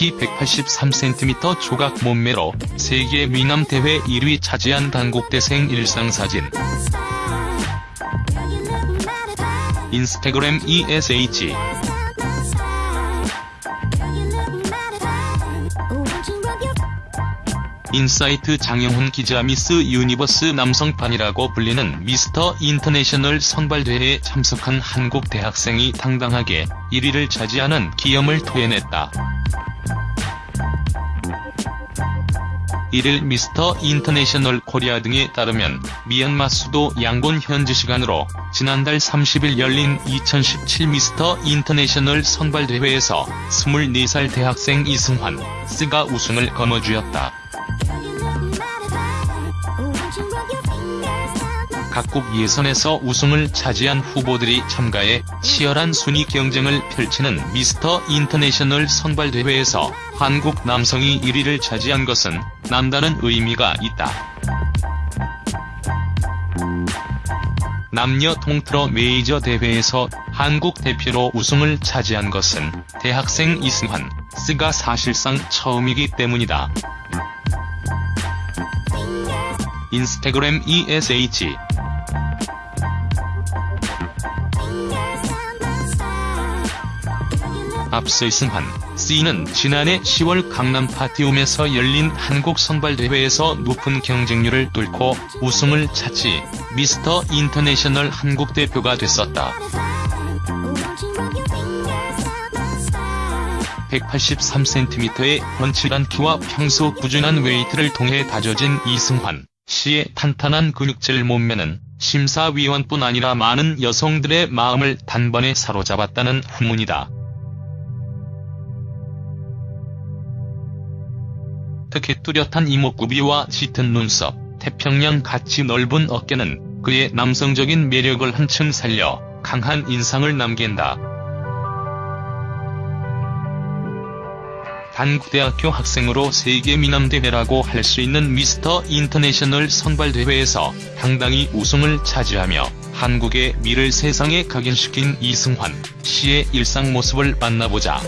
키 183cm 조각 몸매로 세계 미남 대회 1위 차지한 단국대생 일상사진. 인스타그램 ESH 인사이트 장영훈 기자 미스 유니버스 남성판이라고 불리는 미스터 인터내셔널 선발대회에 참석한 한국 대학생이 당당하게 1위를 차지하는 기염을 토해냈다. 1일 미스터 인터내셔널 코리아 등에 따르면 미얀마 수도 양곤 현지 시간으로 지난달 30일 열린 2017 미스터 인터내셔널 선발대회에서 24살 대학생 이승환 씨가 우승을 거머쥐었다. 각국 예선에서 우승을 차지한 후보들이 참가해 치열한 순위 경쟁을 펼치는 미스터 인터내셔널 선발대회에서 한국 남성이 1위를 차지한 것은 남다른 의미가 있다. 남녀 통틀어 메이저 대회에서 한국 대표로 우승을 차지한 것은 대학생 이승환, 스가 사실상 처음이기 때문이다. 인스타그램 ESH 앞서 이승환 씨는 지난해 10월 강남 파티움에서 열린 한국 선발대회에서 높은 경쟁률을 뚫고 우승을 차지 미스터 인터내셔널 한국 대표가 됐었다. 183cm의 훤칠한 키와 평소 꾸준한 웨이트를 통해 다져진 이승환 씨의 탄탄한 근육질 몸매는 심사위원뿐 아니라 많은 여성들의 마음을 단번에 사로잡았다는 후문이다. 특히 뚜렷한 이목구비와 짙은 눈썹, 태평양 같이 넓은 어깨는 그의 남성적인 매력을 한층 살려 강한 인상을 남긴다. 단국대학교 학생으로 세계 미남대회라고 할 수 있는 미스터 인터내셔널 선발대회에서 당당히 우승을 차지하며 한국의 미를 세상에 각인시킨 이승환 씨의 일상 모습을 만나보자.